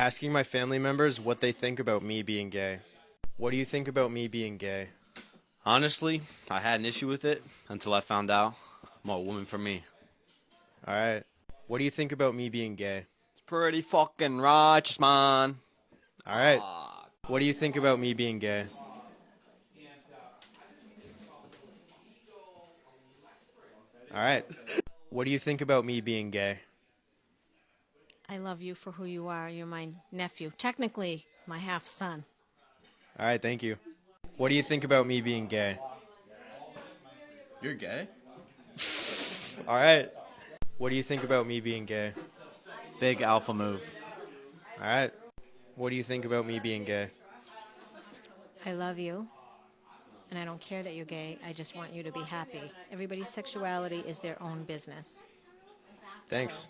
Asking my family members what they think about me being gay. What do you think about me being gay? Honestly, I had an issue with it until I found out I'm a woman for me. All right. What do you think about me being gay? It's pretty fucking righteous, man. All right. What do you think about me being gay? All right. What do you think about me being gay? I love you for who you are. You're my nephew. Technically, my half son. All right, thank you. What do you think about me being gay? You're gay? All right. What do you think about me being gay? Big alpha move. All right. What do you think about me being gay? I love you. And I don't care that you're gay. I just want you to be happy. Everybody's sexuality is their own business. Thanks.